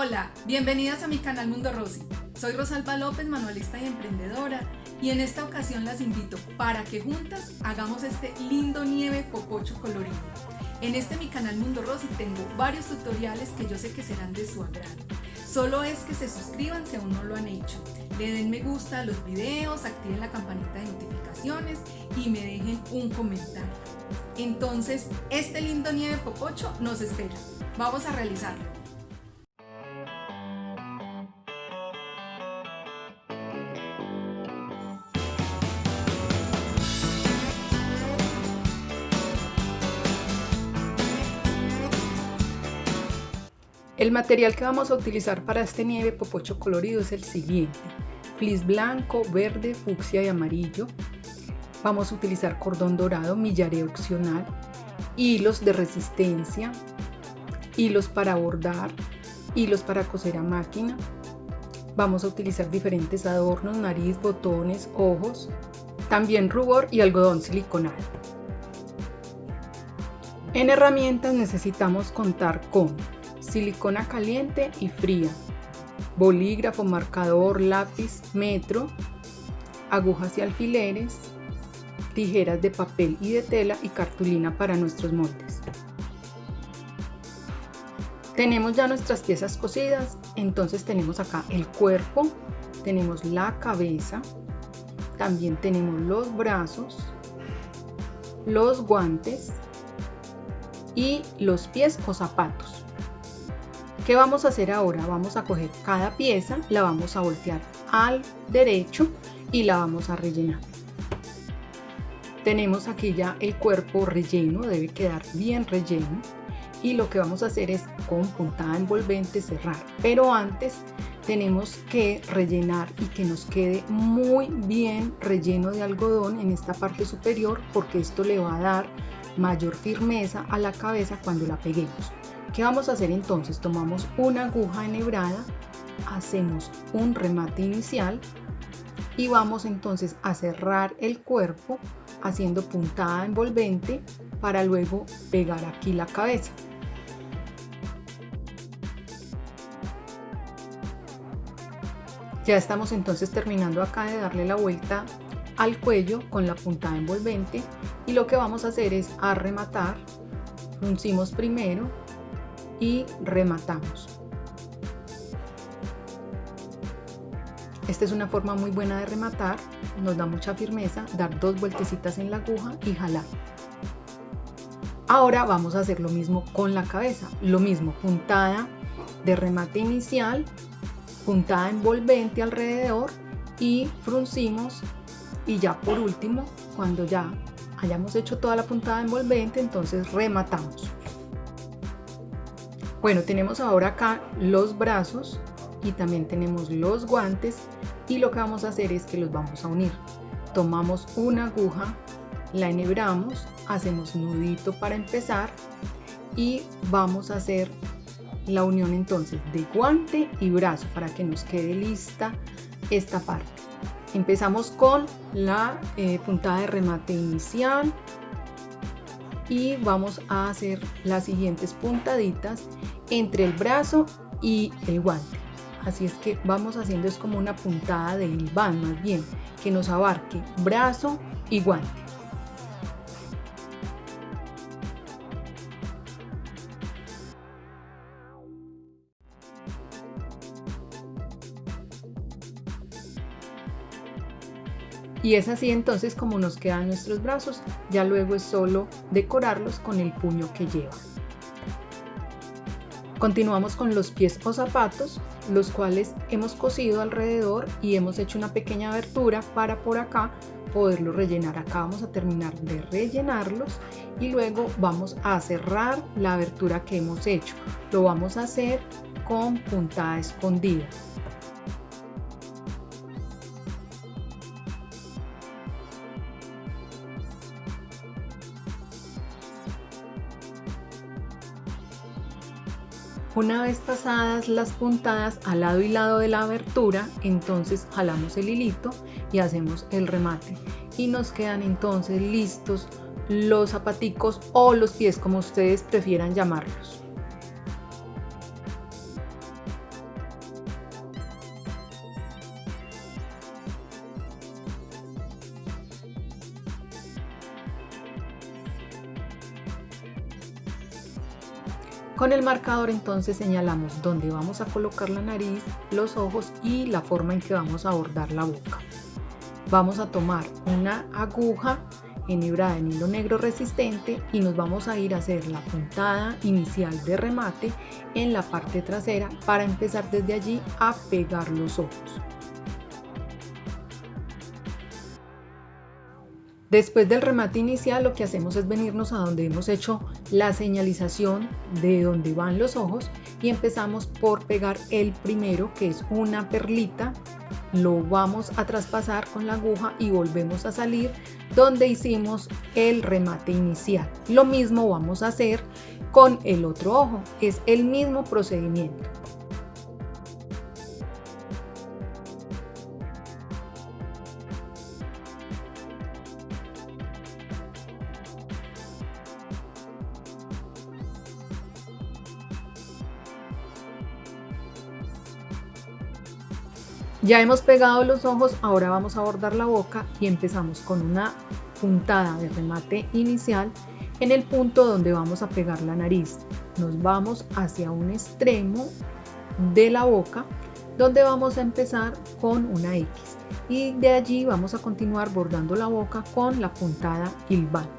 Hola, bienvenidas a mi canal Mundo Rosy. Soy Rosalba López, manualista y emprendedora, y en esta ocasión las invito para que juntas hagamos este lindo nieve popocho colorido. En este mi canal Mundo Rosy tengo varios tutoriales que yo sé que serán de su agrado. Solo es que se suscriban si aún no lo han hecho, le den me gusta a los videos, activen la campanita de notificaciones y me dejen un comentario. Entonces, este lindo nieve popocho nos espera. Vamos a realizarlo. El material que vamos a utilizar para este nieve popocho colorido es el siguiente. Flis blanco, verde, fucsia y amarillo. Vamos a utilizar cordón dorado, millaré opcional, hilos de resistencia, hilos para bordar, hilos para coser a máquina. Vamos a utilizar diferentes adornos, nariz, botones, ojos, también rubor y algodón siliconado. En herramientas necesitamos contar con silicona caliente y fría, bolígrafo, marcador, lápiz, metro, agujas y alfileres, tijeras de papel y de tela y cartulina para nuestros moldes. Tenemos ya nuestras piezas cosidas, entonces tenemos acá el cuerpo, tenemos la cabeza, también tenemos los brazos, los guantes y los pies o zapatos. ¿Qué vamos a hacer ahora? Vamos a coger cada pieza, la vamos a voltear al derecho y la vamos a rellenar. Tenemos aquí ya el cuerpo relleno, debe quedar bien relleno. Y lo que vamos a hacer es con puntada envolvente cerrar. Pero antes tenemos que rellenar y que nos quede muy bien relleno de algodón en esta parte superior porque esto le va a dar mayor firmeza a la cabeza cuando la peguemos. ¿Qué vamos a hacer entonces? Tomamos una aguja enhebrada, hacemos un remate inicial y vamos entonces a cerrar el cuerpo haciendo puntada envolvente para luego pegar aquí la cabeza. Ya estamos entonces terminando acá de darle la vuelta al cuello con la puntada envolvente y lo que vamos a hacer es a rematar, primero y rematamos. Esta es una forma muy buena de rematar, nos da mucha firmeza, dar dos vueltecitas en la aguja y jalar. Ahora vamos a hacer lo mismo con la cabeza, lo mismo, puntada de remate inicial, puntada envolvente alrededor y fruncimos y ya por último, cuando ya hayamos hecho toda la puntada envolvente, entonces rematamos. Bueno, tenemos ahora acá los brazos y también tenemos los guantes y lo que vamos a hacer es que los vamos a unir. Tomamos una aguja, la enhebramos, hacemos nudito para empezar y vamos a hacer la unión entonces de guante y brazo para que nos quede lista esta parte. Empezamos con la eh, puntada de remate inicial, y vamos a hacer las siguientes puntaditas entre el brazo y el guante. Así es que vamos haciendo es como una puntada de hilván más bien que nos abarque brazo y guante Y es así entonces como nos quedan nuestros brazos, ya luego es solo decorarlos con el puño que lleva. Continuamos con los pies o zapatos, los cuales hemos cosido alrededor y hemos hecho una pequeña abertura para por acá poderlo rellenar. Acá vamos a terminar de rellenarlos y luego vamos a cerrar la abertura que hemos hecho. Lo vamos a hacer con puntada escondida. Una vez pasadas las puntadas al lado y lado de la abertura, entonces jalamos el hilito y hacemos el remate. Y nos quedan entonces listos los zapaticos o los pies como ustedes prefieran llamarlos. Con el marcador entonces señalamos dónde vamos a colocar la nariz, los ojos y la forma en que vamos a bordar la boca. Vamos a tomar una aguja enhebrada en hilo negro resistente y nos vamos a ir a hacer la puntada inicial de remate en la parte trasera para empezar desde allí a pegar los ojos. Después del remate inicial lo que hacemos es venirnos a donde hemos hecho la señalización de donde van los ojos y empezamos por pegar el primero que es una perlita. Lo vamos a traspasar con la aguja y volvemos a salir donde hicimos el remate inicial. Lo mismo vamos a hacer con el otro ojo es el mismo procedimiento Ya hemos pegado los ojos, ahora vamos a bordar la boca y empezamos con una puntada de remate inicial en el punto donde vamos a pegar la nariz. Nos vamos hacia un extremo de la boca donde vamos a empezar con una X y de allí vamos a continuar bordando la boca con la puntada hilvana.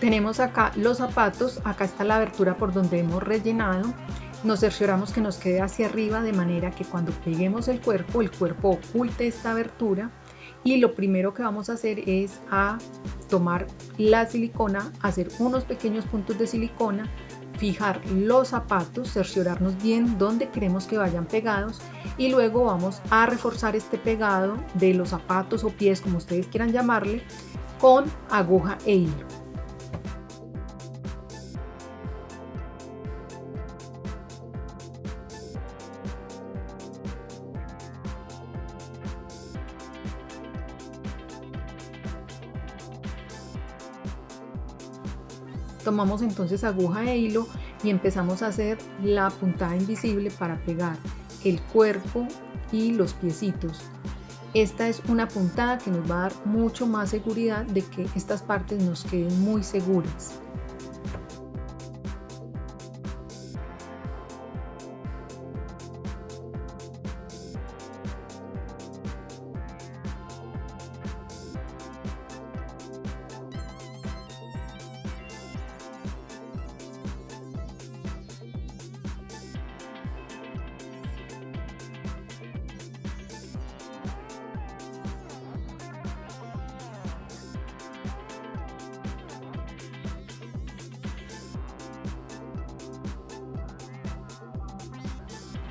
Tenemos acá los zapatos, acá está la abertura por donde hemos rellenado. Nos cercioramos que nos quede hacia arriba de manera que cuando peguemos el cuerpo, el cuerpo oculte esta abertura. Y lo primero que vamos a hacer es a tomar la silicona, hacer unos pequeños puntos de silicona, fijar los zapatos, cerciorarnos bien dónde queremos que vayan pegados y luego vamos a reforzar este pegado de los zapatos o pies, como ustedes quieran llamarle, con aguja e hilo. Tomamos entonces aguja e hilo y empezamos a hacer la puntada invisible para pegar el cuerpo y los piecitos. Esta es una puntada que nos va a dar mucho más seguridad de que estas partes nos queden muy seguras.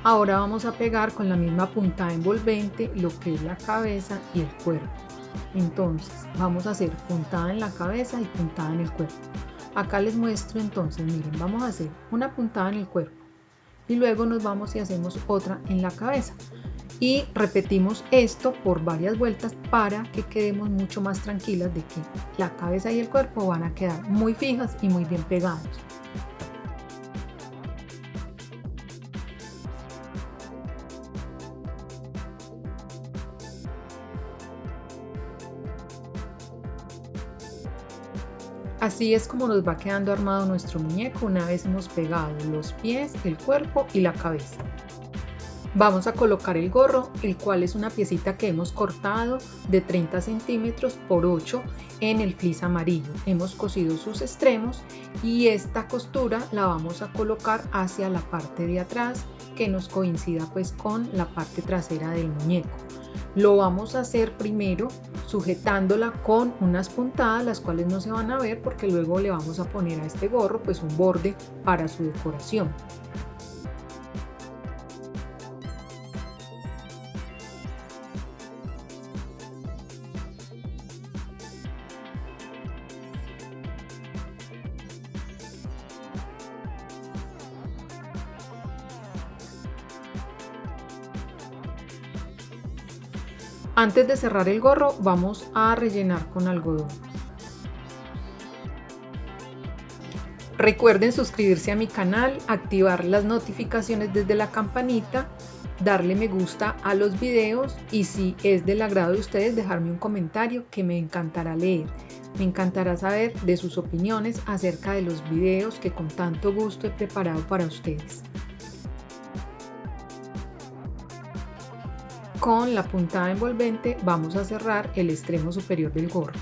Ahora vamos a pegar con la misma puntada envolvente lo que es la cabeza y el cuerpo. Entonces vamos a hacer puntada en la cabeza y puntada en el cuerpo. Acá les muestro entonces, miren, vamos a hacer una puntada en el cuerpo y luego nos vamos y hacemos otra en la cabeza. Y repetimos esto por varias vueltas para que quedemos mucho más tranquilas de que la cabeza y el cuerpo van a quedar muy fijas y muy bien pegados. Así es como nos va quedando armado nuestro muñeco una vez hemos pegado los pies, el cuerpo y la cabeza. Vamos a colocar el gorro, el cual es una piecita que hemos cortado de 30 centímetros por 8 en el flis amarillo. Hemos cosido sus extremos y esta costura la vamos a colocar hacia la parte de atrás que nos coincida pues con la parte trasera del muñeco. Lo vamos a hacer primero sujetándola con unas puntadas, las cuales no se van a ver porque luego le vamos a poner a este gorro pues un borde para su decoración. Antes de cerrar el gorro vamos a rellenar con algodón. Recuerden suscribirse a mi canal, activar las notificaciones desde la campanita, darle me gusta a los videos y si es del agrado de ustedes dejarme un comentario que me encantará leer. Me encantará saber de sus opiniones acerca de los videos que con tanto gusto he preparado para ustedes. Con la puntada envolvente vamos a cerrar el extremo superior del gorro.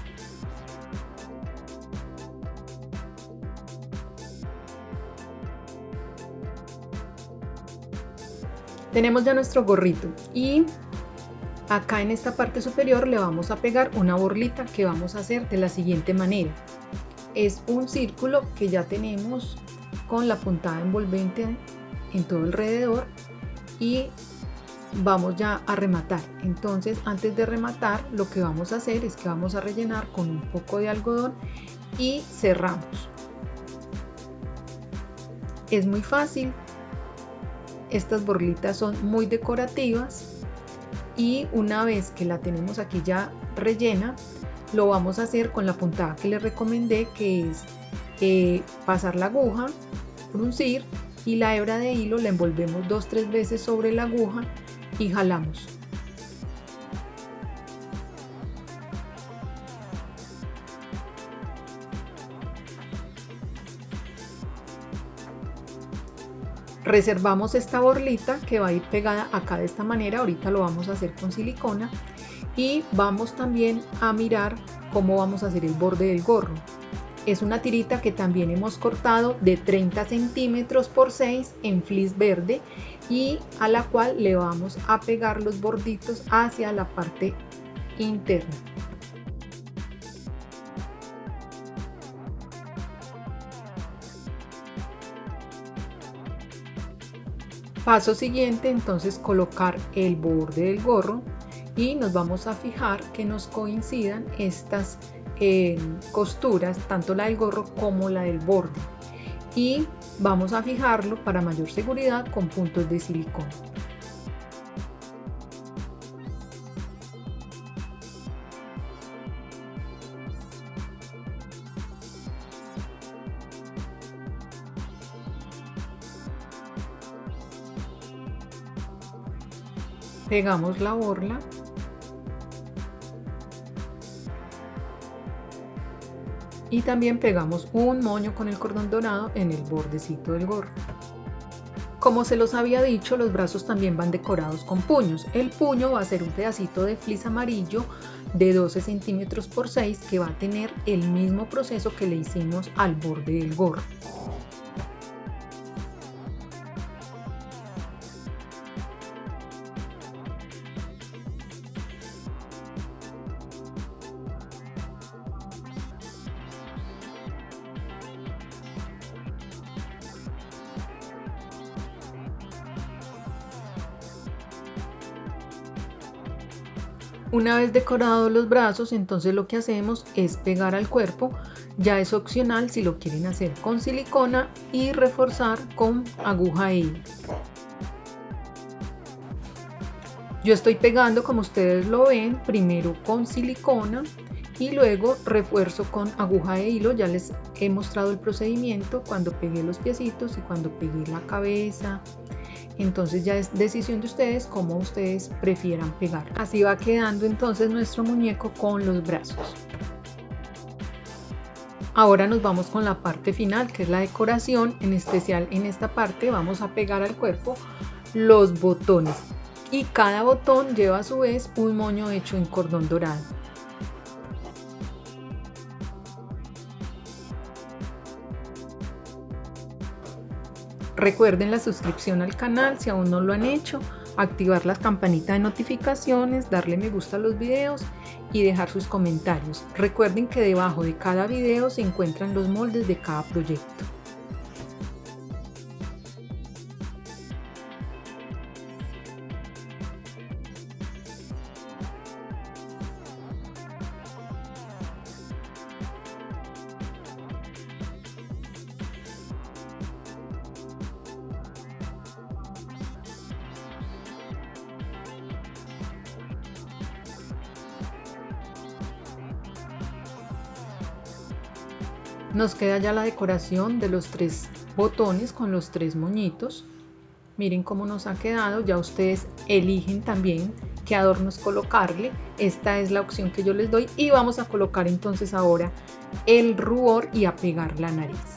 Tenemos ya nuestro gorrito y acá en esta parte superior le vamos a pegar una borlita que vamos a hacer de la siguiente manera. Es un círculo que ya tenemos con la puntada envolvente en todo alrededor y vamos ya a rematar. Entonces antes de rematar lo que vamos a hacer es que vamos a rellenar con un poco de algodón y cerramos. Es muy fácil, estas borlitas son muy decorativas y una vez que la tenemos aquí ya rellena, lo vamos a hacer con la puntada que les recomendé que es eh, pasar la aguja, fruncir y la hebra de hilo la envolvemos dos tres veces sobre la aguja y jalamos. reservamos esta borlita que va a ir pegada acá de esta manera. Ahorita lo vamos a hacer con silicona. Y vamos también a mirar cómo vamos a hacer el borde del gorro. Es una tirita que también hemos cortado de 30 centímetros por 6 en flis verde y a la cual le vamos a pegar los borditos hacia la parte interna Paso siguiente, entonces colocar el borde del gorro y nos vamos a fijar que nos coincidan estas eh, costuras, tanto la del gorro como la del borde. Y vamos a fijarlo para mayor seguridad con puntos de silicona. pegamos la borla y también pegamos un moño con el cordón dorado en el bordecito del gorro. Como se los había dicho, los brazos también van decorados con puños. El puño va a ser un pedacito de flis amarillo de 12 centímetros por 6 que va a tener el mismo proceso que le hicimos al borde del gorro. Una vez decorados los brazos, entonces lo que hacemos es pegar al cuerpo. Ya es opcional si lo quieren hacer con silicona y reforzar con aguja hilo. Yo estoy pegando como ustedes lo ven, primero con silicona y luego refuerzo con aguja e hilo. Ya les he mostrado el procedimiento cuando pegué los piecitos y cuando pegué la cabeza, entonces ya es decisión de ustedes cómo ustedes prefieran pegar. Así va quedando entonces nuestro muñeco con los brazos. Ahora nos vamos con la parte final que es la decoración, en especial en esta parte vamos a pegar al cuerpo los botones y cada botón lleva a su vez un moño hecho en cordón dorado. Recuerden la suscripción al canal si aún no lo han hecho, activar la campanita de notificaciones, darle me gusta a los videos y dejar sus comentarios. Recuerden que debajo de cada video se encuentran los moldes de cada proyecto. Nos queda ya la decoración de los tres botones con los tres moñitos. Miren cómo nos ha quedado, ya ustedes eligen también qué adornos colocarle. Esta es la opción que yo les doy y vamos a colocar entonces ahora el rubor y a pegar la nariz.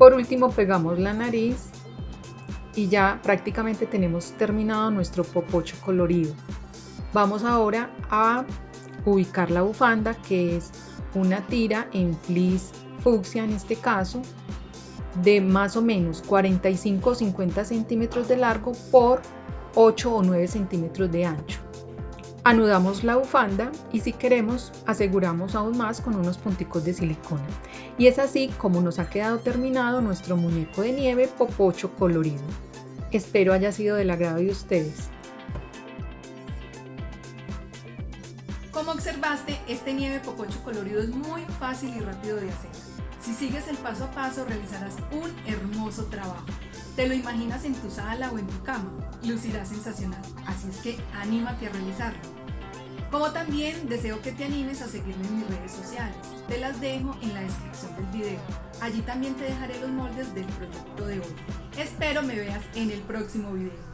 Por último pegamos la nariz y ya prácticamente tenemos terminado nuestro popocho colorido. Vamos ahora a ubicar la bufanda que es una tira en fleece fucsia en este caso de más o menos 45 o 50 centímetros de largo por 8 o 9 centímetros de ancho. Anudamos la bufanda y si queremos aseguramos aún más con unos punticos de silicona. Y es así como nos ha quedado terminado nuestro muñeco de nieve popocho colorido. Espero haya sido del agrado de ustedes. Como observaste, este nieve popocho colorido es muy fácil y rápido de hacer. Si sigues el paso a paso realizarás un hermoso trabajo. Te lo imaginas en tu sala o en tu cama, lucirá sensacional, así es que anímate a realizarlo. Como también deseo que te animes a seguirme en mis redes sociales, te las dejo en la descripción del video. Allí también te dejaré los moldes del proyecto de hoy. Espero me veas en el próximo video.